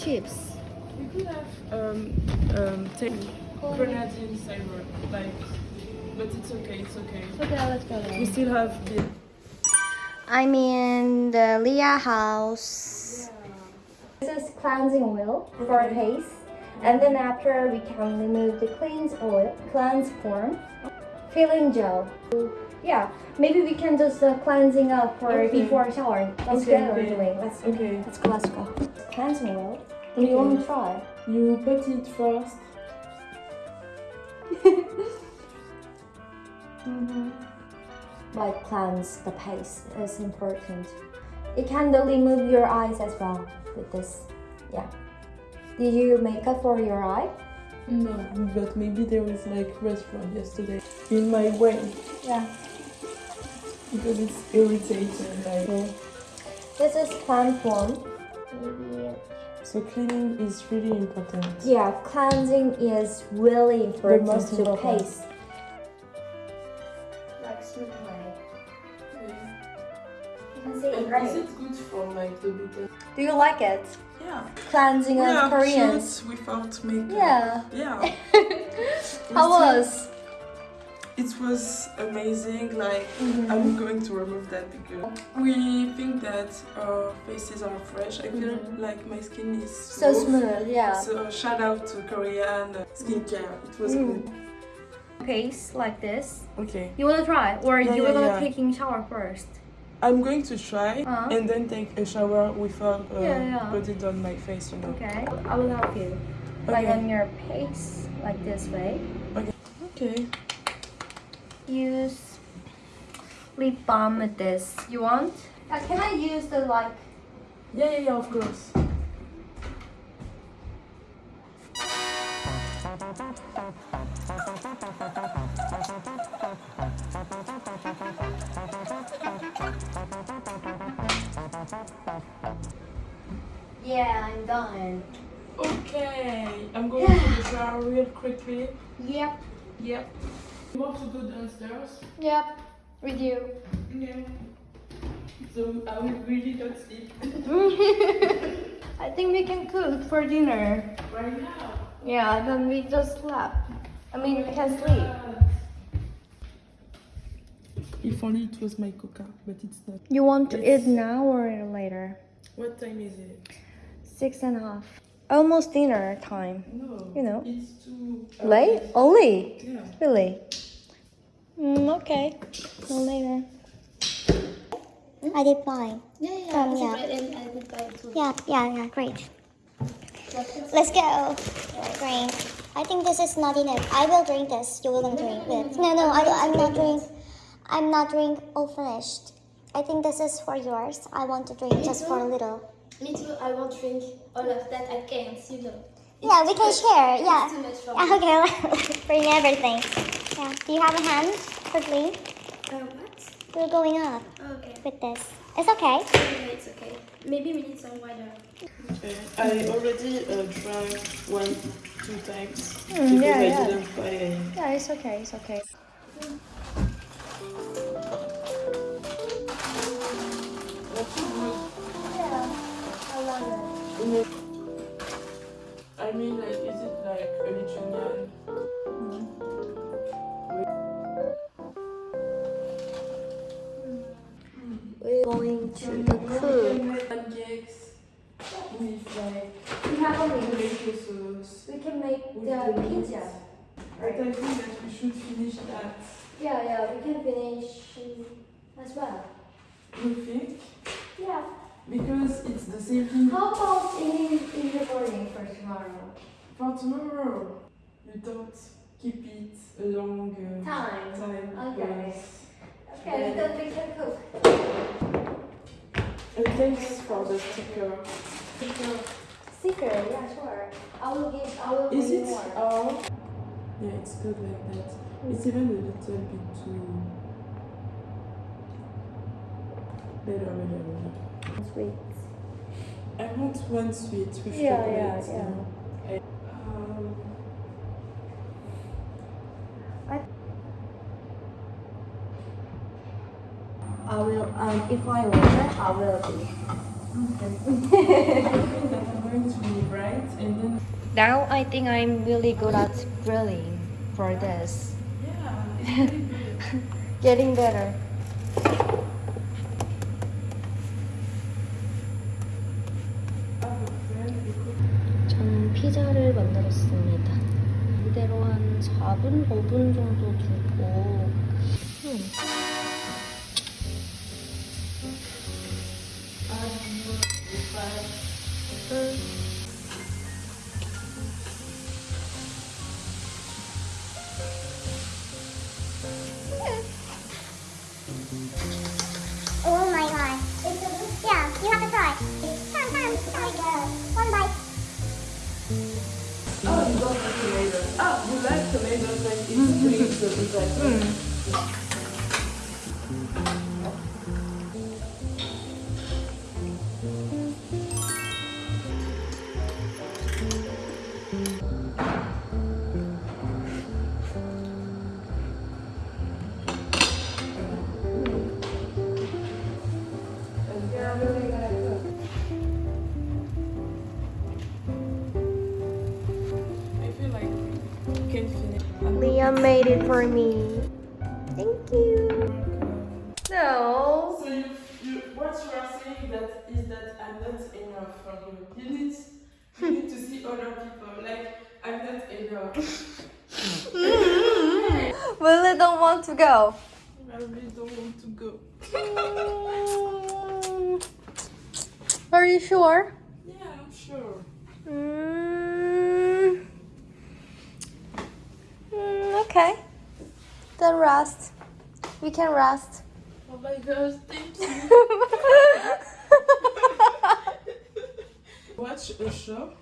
chips. We could have um um take grenadine cyber like, but it's okay. It's okay. Okay, let's go We still have the. I'm in the Leah house. This is cleansing oil for Okay. face. And then after we can remove the cleanse oil, cleanse form, filling gel. Yeah, maybe we can just uh, cleansing up for Okay. before shower. That's Okay, what we're okay. doing. Let's Okay. let's go. Let's go. Cleansing oil. Do you Okay. want to try? You put it first. Mm-hmm. Like cleanse the face is important. It can remove your eyes as well with this. Yeah. Did you make up for your eye? No, but maybe there was like restaurant yesterday in my way Yeah. because it's irritating. Like, This is plant form. So cleaning is really important. Yeah, cleansing is really important most to important. face. Like smooth. You can see it And is it good for like the bitter? Do you like it? Yeah. Cleansing We of Koreans. without makeup. Yeah. Yeah. How We still- was? It was amazing. Like Mhm. I'm going to remove that because we think that our faces are fresh. I feel Mhm. like my skin is So smooth, yeah. So shout out to Korean skincare. It was Mm. good. Paste like this. Okay. You wanna try? Or Yeah, you yeah, wanna yeah. taking shower first? I'm going to try Uh-huh. and then take a shower without uh, Yeah, yeah. put it on my face, you know. Okay. I will help you. Like on your face, like this way. Okay. Okay. Use lip balm with this. You want? Uh, can I use the like Yeah, yeah, yeah, of course. Yeah, I'm done. Okay. I'm going to the shower real quickly. Yep. Yep. You want to go downstairs? Yep. With you. Yeah. So um, I will really not sleep I think we can cook for dinner. right now. Yeah, then we just slept. I mean, we can sleep. If only it was my coca, but it's not. You want to Yes. eat now or later? What time is it? Six and a half. Almost dinner time. No. You know. It's too Late? Only? Yeah. Really? Mm, okay. No later. I did fine. Yeah, yeah, Um, yeah. yeah. And I did buy. Yeah, yeah, yeah, great. Let's go. Drink. I think this is not enough. I will drink this. You will drink it. No, no, I, I'm not drink. I'm not drink all finished. I think this is for yours. I want to drink just for a little. Me too. I won't drink all of that. I can't, you know. Yeah, we can share. It's Yeah. too much for Yeah, me. okay, bring everything. Yeah. Do you have a hand quickly? Uh, what? We're going up okay. with this. It's okay. Yeah, it's okay. Maybe we need some water. Okay. I already uh, drank one, two times Mm, because yeah, I yeah. didn't buy any. Yeah, it's okay. It's okay. I mean, like, is it like a? We're going to the We can make pancakes with like We have tomato sauce. We can make the pizza. But I think that we should finish that. Yeah, yeah. We can finish as well. You think? Yeah. Because it's the same thing How about in in the morning for tomorrow? for tomorrow. You don't keep it a long uh, Time. time Okay. Okay, then we can cook. And thanks for the sticker. Sticker, Sticker, yeah, sure. I will give. I will Is give it more. all? Yeah, it's good like that. It's even a little bit too better, better, better. Sweet. I want one sweet with Yeah, chocolate. yeah, yeah. I- um, I will. Um, if I order, I will. going to be bright and then Now I think I'm really good at grilling for this. yeah, really. Getting better. 5분 정도 두고. It for me. Thank you. No. So you, you, what you are saying that is that I'm not enough for you. You need, you need to see other people. Like I'm not enough. Willie don't want to go. I really don't want to go. Are you sure? Yeah, I'm sure. Mm. Mm, okay. Then rest. We can rest. Oh my gosh, thank you. Watch a show.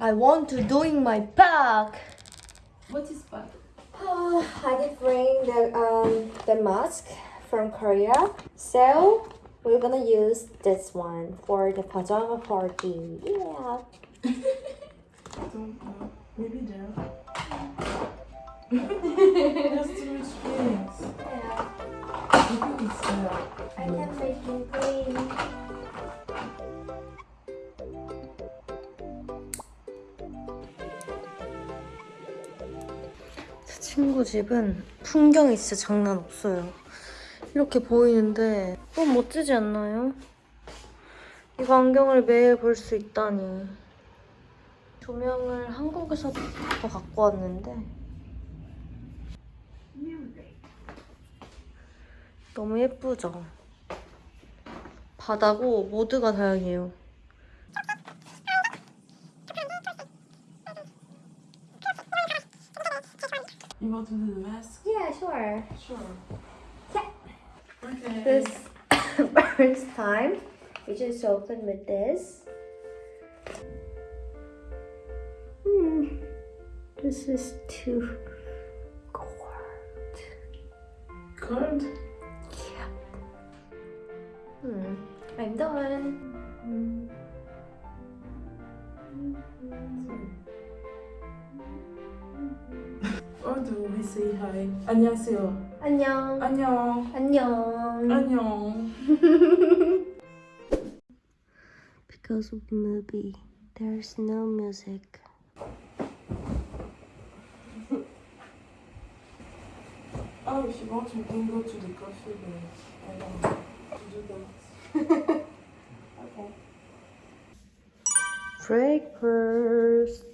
I want to doing my back. What is that? Oh, I did bring the um the mask from Korea, so we're gonna use this one for the pajama party. Yeah. don't know. Maybe there. 제 친구 집은 풍경이 진짜 장난 없어요. 이렇게 보이는데 너무 멋지지 않나요? 이 광경을 매일 볼 수 있다니. 조명을 한국에서부터 갖고 왔는데 너무 예쁘죠? 바다고 모드가 다양해요. You want to do the mask? Yeah, sure. Sure. Yeah. Okay. This first time, we just open with this. Hmm, this is too cold. Cold? I'm done. 음. 오늘도 say hi. 안녕하세요. 안녕. 안녕. 안녕. 안녕. because of movie, there's no music. Ah, je suis bon, tu me donnes l'eau, tu décoffes, mais... Alors, je danse. okay. Breakfast.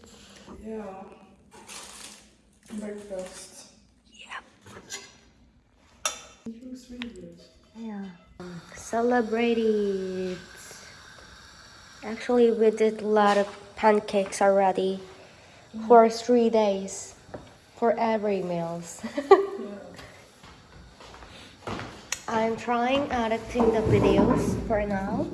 Yeah. Breakfast. Yep. It looks really good. Yeah. Celebrate it. Actually, we did a lot of pancakes already for three days for every meals. I'm trying editing the videos for now.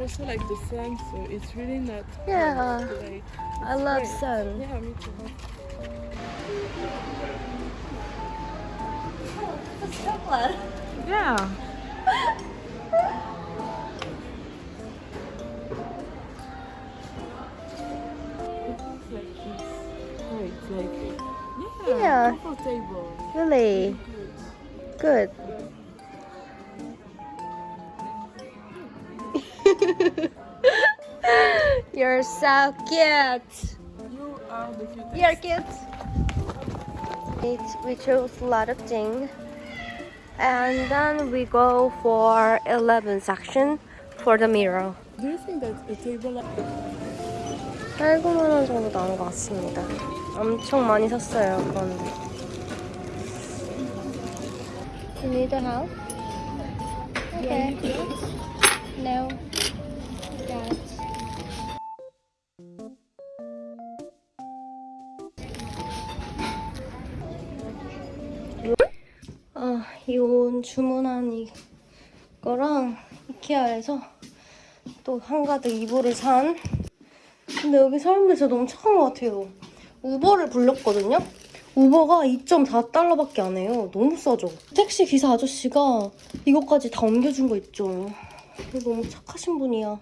Also like the sun, so it's really not. Yeah, Like, I love great. sun. Yeah, me too. It's chocolate. Yeah. like this. Oh, it's like yeah, Yeah. comfortable. Really? Good. You're so cute. You are the cutest. You're cute. It, we chose a lot of things. And then we go for 11 section for the mirror. Do you think that a table like 8, 9만 원 정도 나온 것 같습니다. 엄청 많이 샀어요, 그런데. You need help? Okay. No. 주문한 이 거랑 이케아에서 또 한가득 이불을 산 근데 여기 사람들 진짜 너무 착한 것 같아요. 우버를 불렀거든요? 우버가 2.4달러밖에 안 해요. 너무 싸죠? 택시 기사 아저씨가 이것까지 다 옮겨준 거 있죠. 너무 착하신 분이야.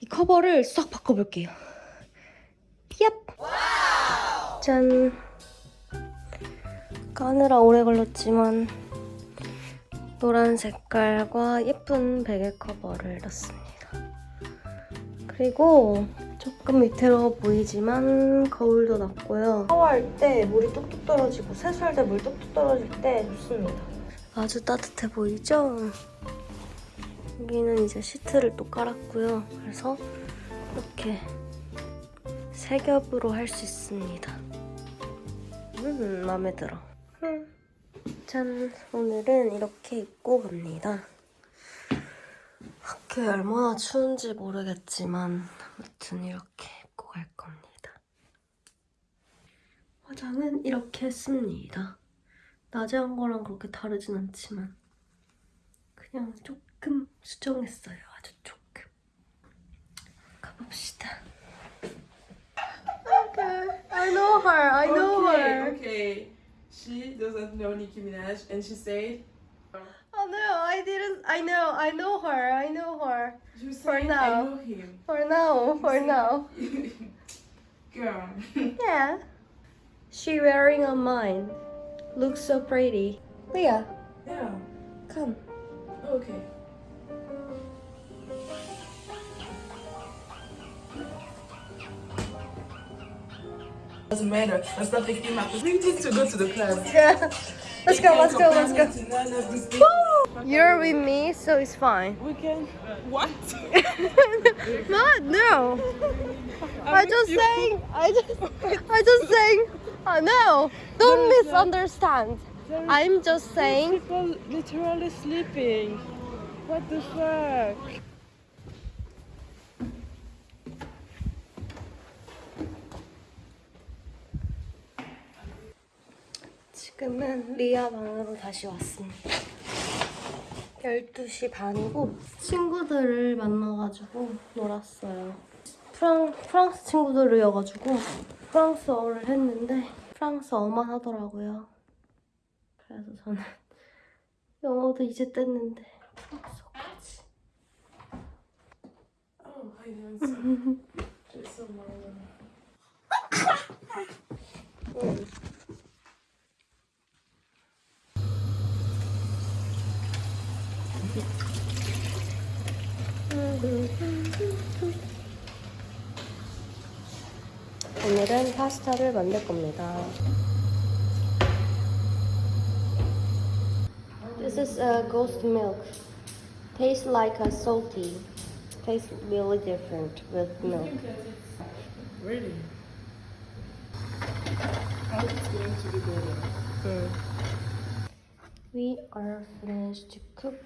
이 커버를 싹 바꿔볼게요. 얍! 짠! 까느라 오래 걸렸지만 노란 색깔과 예쁜 베개 커버를 넣습니다. 그리고 조금 밑으로 보이지만 거울도 났고요. 샤워할 때 물이 뚝뚝 떨어지고 세수할 때 물 뚝뚝 떨어질 때 좋습니다. 아주 따뜻해 보이죠? 여기는 이제 시트를 또 깔았고요. 그래서 이렇게 세 겹으로 할 수 있습니다. 음, 마음에 들어. 음. 짠! 오늘은 이렇게 입고 갑니다. 밖에 얼마나 추운지 모르겠지만 아무튼 이렇게 입고 갈 겁니다. 화장은 이렇게 했습니다. 낮에 한 거랑 그렇게 다르진 않지만 그냥 조금 수정했어요. 아주 조금. 가봅시다. Okay, I know her. I know okay, her. okay. She doesn't know Nicki Minaj, and she said, Oh no, I didn't. I know. I know her. I know her. "You For now. I know him." For now. For now. Girl. Yeah. She wearing a mine. Looks so pretty. Leah, Yeah. come. Okay. Doesn't matter. Let's not take him. We need to go to the club. Yeah. Let's go. Let's go. Let's go. To none of You're with me, so it's fine. We can. What? Not no. I just saying. I just. I just saying. Oh no! Don't misunderstand. I'm just saying. People literally sleeping. What the fuck? 지금은 리아 방으로 다시 왔습니다. 12시 반이고 친구들을 만나가지고 놀았어요. 프랑, 프랑스 친구들이어가지고 프랑스어를 했는데 프랑스어만 하더라고요. 그래서 저는 영어도 이제 뗐는데 프랑스어까지. 응. 파스타를 만들 겁니다. This is a ghost milk. Tastes like a salty. Tastes really different with milk. Really? How it's going to be better? We are finished to cook.